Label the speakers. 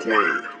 Speaker 1: plan.